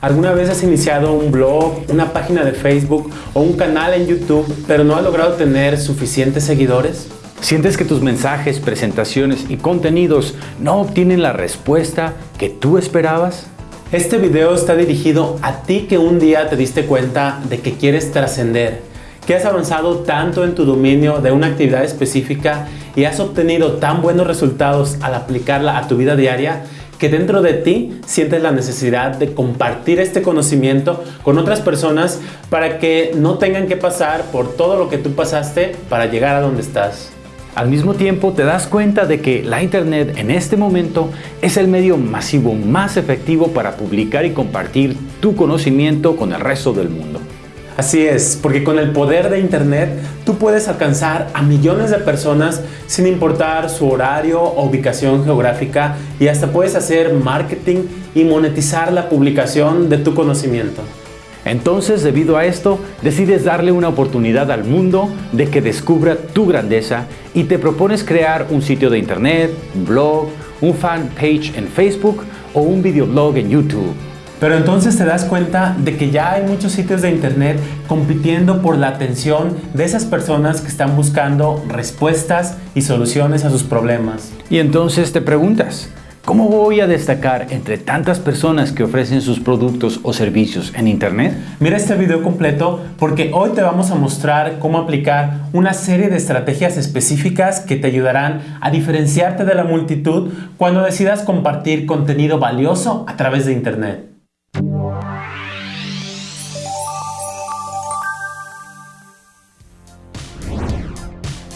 ¿Alguna vez has iniciado un blog, una página de Facebook o un canal en YouTube, pero no has logrado tener suficientes seguidores? ¿Sientes que tus mensajes, presentaciones y contenidos no obtienen la respuesta que tú esperabas? Este video está dirigido a ti que un día te diste cuenta de que quieres trascender, que has avanzado tanto en tu dominio de una actividad específica y has obtenido tan buenos resultados al aplicarla a tu vida diaria que dentro de ti sientes la necesidad de compartir este conocimiento con otras personas para que no tengan que pasar por todo lo que tú pasaste para llegar a donde estás. Al mismo tiempo te das cuenta de que la Internet en este momento es el medio masivo más efectivo para publicar y compartir tu conocimiento con el resto del mundo. Así es, porque con el poder de Internet tú puedes alcanzar a millones de personas sin importar su horario o ubicación geográfica y hasta puedes hacer marketing y monetizar la publicación de tu conocimiento. Entonces, debido a esto, decides darle una oportunidad al mundo de que descubra tu grandeza y te propones crear un sitio de internet, un blog, un fan page en Facebook o un videoblog en YouTube. Pero entonces te das cuenta de que ya hay muchos sitios de internet compitiendo por la atención de esas personas que están buscando respuestas y soluciones a sus problemas. Y entonces te preguntas, ¿cómo voy a destacar entre tantas personas que ofrecen sus productos o servicios en internet? Mira este video completo porque hoy te vamos a mostrar cómo aplicar una serie de estrategias específicas que te ayudarán a diferenciarte de la multitud cuando decidas compartir contenido valioso a través de internet.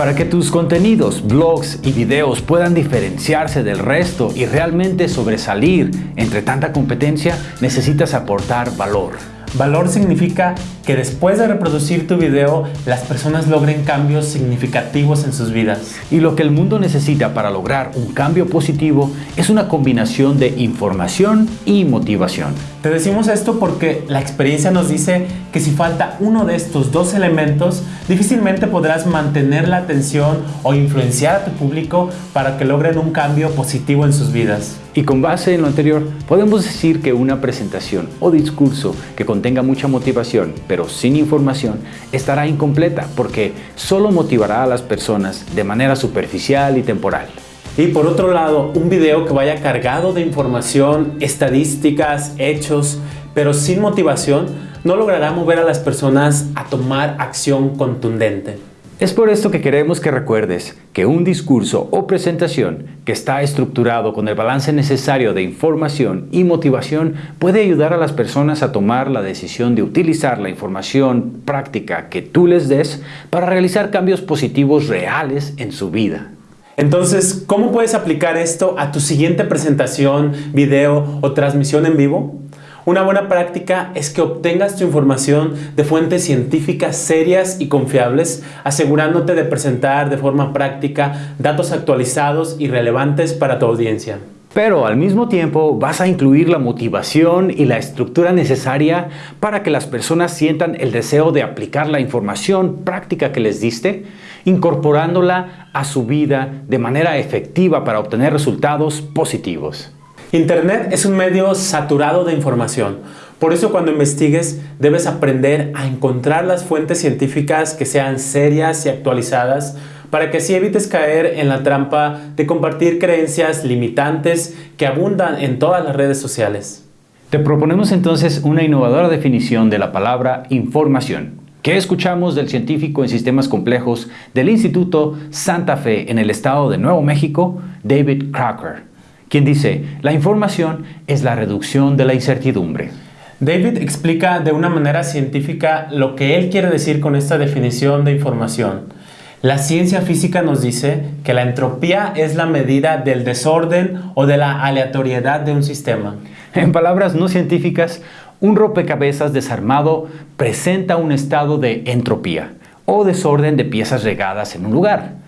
Para que tus contenidos, blogs y videos puedan diferenciarse del resto y realmente sobresalir entre tanta competencia, necesitas aportar valor. Valor significa que después de reproducir tu video, las personas logren cambios significativos en sus vidas. Y lo que el mundo necesita para lograr un cambio positivo es una combinación de información y motivación. Te decimos esto porque la experiencia nos dice que si falta uno de estos dos elementos, difícilmente podrás mantener la atención o influenciar a tu público para que logren un cambio positivo en sus vidas. Y con base en lo anterior, podemos decir que una presentación o discurso que contenga mucha motivación, pero sin información, estará incompleta porque solo motivará a las personas de manera superficial y temporal. Y por otro lado, un video que vaya cargado de información, estadísticas, hechos, pero sin motivación, no logrará mover a las personas a tomar acción contundente. Es por esto que queremos que recuerdes que un discurso o presentación que está estructurado con el balance necesario de información y motivación puede ayudar a las personas a tomar la decisión de utilizar la información práctica que tú les des para realizar cambios positivos reales en su vida. Entonces, ¿cómo puedes aplicar esto a tu siguiente presentación, video o transmisión en vivo? Una buena práctica es que obtengas tu información de fuentes científicas serias y confiables, asegurándote de presentar de forma práctica datos actualizados y relevantes para tu audiencia. Pero al mismo tiempo vas a incluir la motivación y la estructura necesaria para que las personas sientan el deseo de aplicar la información práctica que les diste, incorporándola a su vida de manera efectiva para obtener resultados positivos. Internet es un medio saturado de información. Por eso cuando investigues debes aprender a encontrar las fuentes científicas que sean serias y actualizadas para que así evites caer en la trampa de compartir creencias limitantes que abundan en todas las redes sociales. Te proponemos entonces una innovadora definición de la palabra información. que escuchamos del científico en sistemas complejos del Instituto Santa Fe en el estado de Nuevo México, David Crocker? Quien dice, la información es la reducción de la incertidumbre. David explica de una manera científica lo que él quiere decir con esta definición de información. La ciencia física nos dice que la entropía es la medida del desorden o de la aleatoriedad de un sistema. En palabras no científicas, un rompecabezas desarmado presenta un estado de entropía o desorden de piezas regadas en un lugar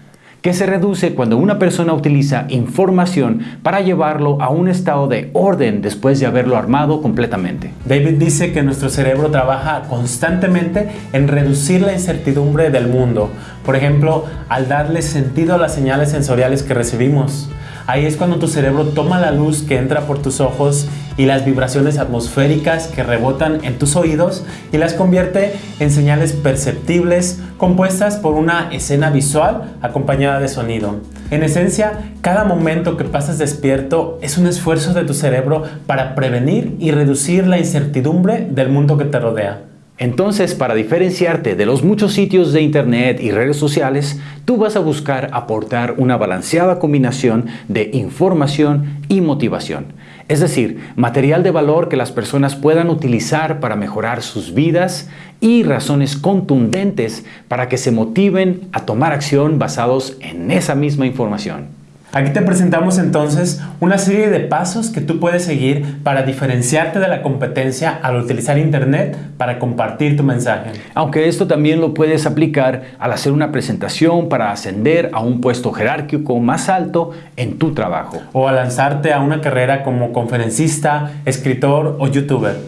que se reduce cuando una persona utiliza información para llevarlo a un estado de orden después de haberlo armado completamente. David dice que nuestro cerebro trabaja constantemente en reducir la incertidumbre del mundo, por ejemplo, al darle sentido a las señales sensoriales que recibimos, Ahí es cuando tu cerebro toma la luz que entra por tus ojos y las vibraciones atmosféricas que rebotan en tus oídos y las convierte en señales perceptibles compuestas por una escena visual acompañada de sonido. En esencia, cada momento que pasas despierto es un esfuerzo de tu cerebro para prevenir y reducir la incertidumbre del mundo que te rodea. Entonces, para diferenciarte de los muchos sitios de Internet y redes sociales, tú vas a buscar aportar una balanceada combinación de información y motivación. Es decir, material de valor que las personas puedan utilizar para mejorar sus vidas y razones contundentes para que se motiven a tomar acción basados en esa misma información. Aquí te presentamos entonces una serie de pasos que tú puedes seguir para diferenciarte de la competencia al utilizar Internet para compartir tu mensaje. Aunque esto también lo puedes aplicar al hacer una presentación para ascender a un puesto jerárquico más alto en tu trabajo. O a lanzarte a una carrera como conferencista, escritor o youtuber.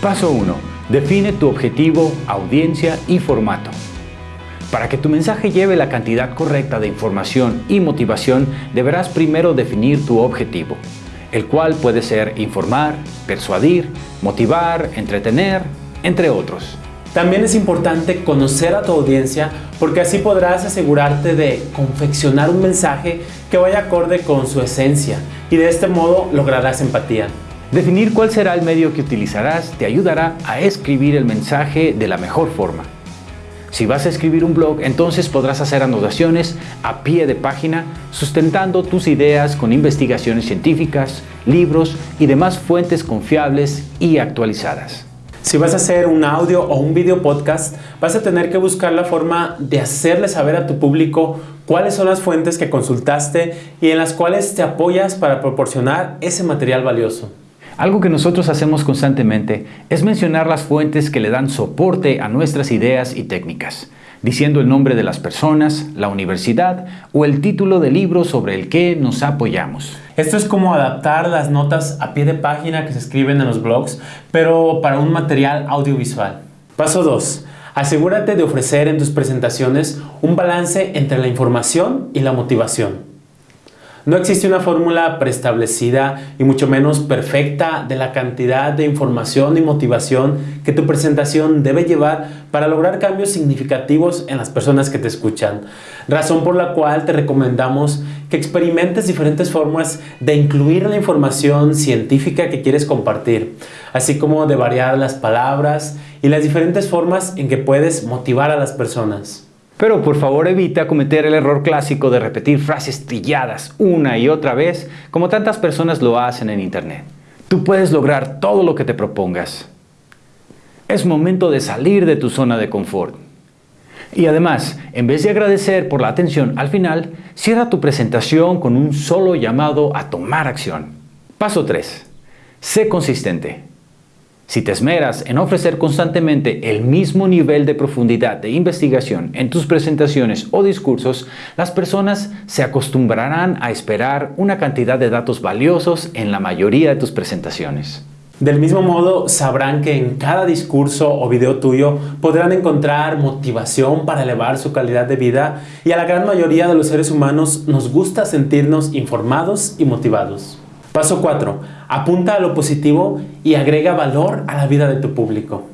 Paso 1. Define tu objetivo, audiencia y formato. Para que tu mensaje lleve la cantidad correcta de información y motivación, deberás primero definir tu objetivo, el cual puede ser informar, persuadir, motivar, entretener, entre otros. También es importante conocer a tu audiencia porque así podrás asegurarte de confeccionar un mensaje que vaya acorde con su esencia y de este modo lograrás empatía. Definir cuál será el medio que utilizarás te ayudará a escribir el mensaje de la mejor forma. Si vas a escribir un blog, entonces podrás hacer anotaciones a pie de página sustentando tus ideas con investigaciones científicas, libros y demás fuentes confiables y actualizadas. Si vas a hacer un audio o un video podcast, vas a tener que buscar la forma de hacerle saber a tu público cuáles son las fuentes que consultaste y en las cuales te apoyas para proporcionar ese material valioso. Algo que nosotros hacemos constantemente es mencionar las fuentes que le dan soporte a nuestras ideas y técnicas, diciendo el nombre de las personas, la universidad o el título del libro sobre el que nos apoyamos. Esto es como adaptar las notas a pie de página que se escriben en los blogs, pero para un material audiovisual. Paso 2. Asegúrate de ofrecer en tus presentaciones un balance entre la información y la motivación. No existe una fórmula preestablecida y mucho menos perfecta de la cantidad de información y motivación que tu presentación debe llevar para lograr cambios significativos en las personas que te escuchan. Razón por la cual te recomendamos que experimentes diferentes formas de incluir la información científica que quieres compartir, así como de variar las palabras y las diferentes formas en que puedes motivar a las personas. Pero por favor evita cometer el error clásico de repetir frases trilladas una y otra vez como tantas personas lo hacen en Internet. Tú puedes lograr todo lo que te propongas. Es momento de salir de tu zona de confort. Y además, en vez de agradecer por la atención al final, cierra tu presentación con un solo llamado a tomar acción. Paso 3. Sé consistente. Si te esmeras en ofrecer constantemente el mismo nivel de profundidad de investigación en tus presentaciones o discursos, las personas se acostumbrarán a esperar una cantidad de datos valiosos en la mayoría de tus presentaciones. Del mismo modo, sabrán que en cada discurso o video tuyo podrán encontrar motivación para elevar su calidad de vida y a la gran mayoría de los seres humanos nos gusta sentirnos informados y motivados. Paso 4. Apunta a lo positivo y agrega valor a la vida de tu público.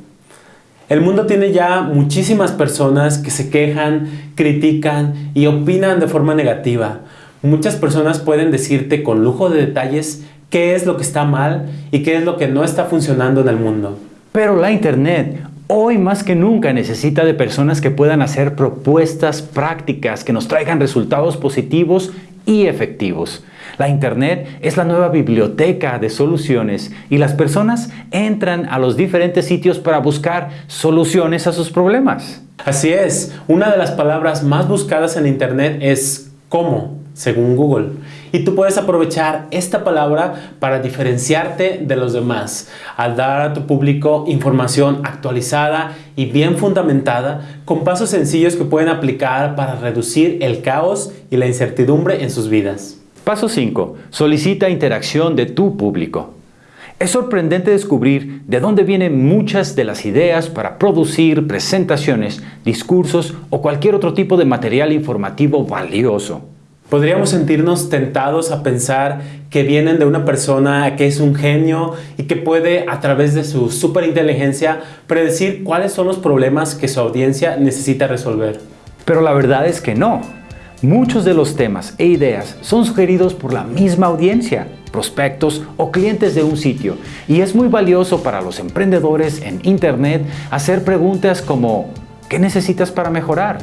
El mundo tiene ya muchísimas personas que se quejan, critican y opinan de forma negativa. Muchas personas pueden decirte con lujo de detalles qué es lo que está mal y qué es lo que no está funcionando en el mundo. Pero la Internet hoy más que nunca necesita de personas que puedan hacer propuestas prácticas que nos traigan resultados positivos y efectivos. La Internet es la nueva biblioteca de soluciones y las personas entran a los diferentes sitios para buscar soluciones a sus problemas. Así es, una de las palabras más buscadas en Internet es cómo, según Google. Y tú puedes aprovechar esta palabra para diferenciarte de los demás, al dar a tu público información actualizada y bien fundamentada, con pasos sencillos que pueden aplicar para reducir el caos y la incertidumbre en sus vidas. Paso 5. Solicita interacción de tu público. Es sorprendente descubrir de dónde vienen muchas de las ideas para producir presentaciones, discursos o cualquier otro tipo de material informativo valioso. Podríamos sentirnos tentados a pensar que vienen de una persona que es un genio y que puede a través de su superinteligencia predecir cuáles son los problemas que su audiencia necesita resolver. Pero la verdad es que no. Muchos de los temas e ideas son sugeridos por la misma audiencia, prospectos o clientes de un sitio y es muy valioso para los emprendedores en Internet hacer preguntas como ¿qué necesitas para mejorar?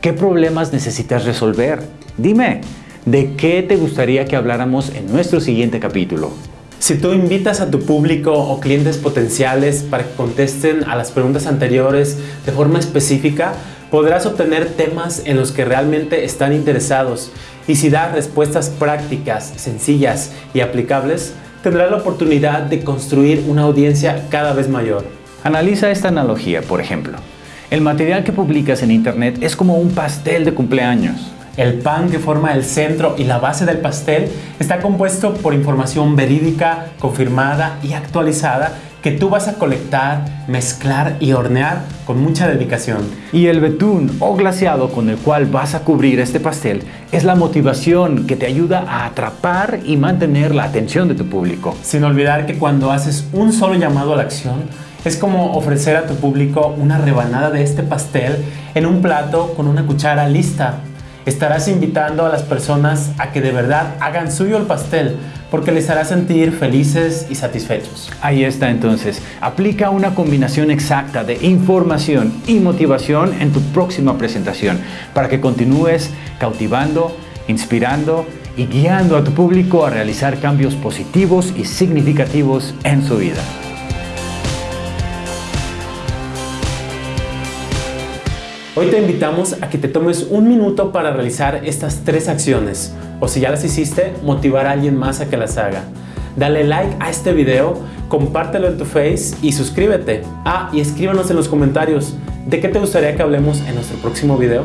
¿Qué problemas necesitas resolver? Dime, ¿de qué te gustaría que habláramos en nuestro siguiente capítulo? Si tú invitas a tu público o clientes potenciales para que contesten a las preguntas anteriores de forma específica, podrás obtener temas en los que realmente están interesados y si das respuestas prácticas, sencillas y aplicables, tendrás la oportunidad de construir una audiencia cada vez mayor. Analiza esta analogía, por ejemplo. El material que publicas en Internet es como un pastel de cumpleaños. El pan que forma el centro y la base del pastel está compuesto por información verídica, confirmada y actualizada que tú vas a colectar, mezclar y hornear con mucha dedicación. Y el betún o glaseado con el cual vas a cubrir este pastel es la motivación que te ayuda a atrapar y mantener la atención de tu público. Sin olvidar que cuando haces un solo llamado a la acción, es como ofrecer a tu público una rebanada de este pastel en un plato con una cuchara lista. Estarás invitando a las personas a que de verdad hagan suyo el pastel porque les hará sentir felices y satisfechos. Ahí está entonces. Aplica una combinación exacta de información y motivación en tu próxima presentación para que continúes cautivando, inspirando y guiando a tu público a realizar cambios positivos y significativos en su vida. Hoy te invitamos a que te tomes un minuto para realizar estas tres acciones o si ya las hiciste, motivar a alguien más a que las haga. Dale like a este video, compártelo en tu face y suscríbete. Ah, y escríbanos en los comentarios de qué te gustaría que hablemos en nuestro próximo video.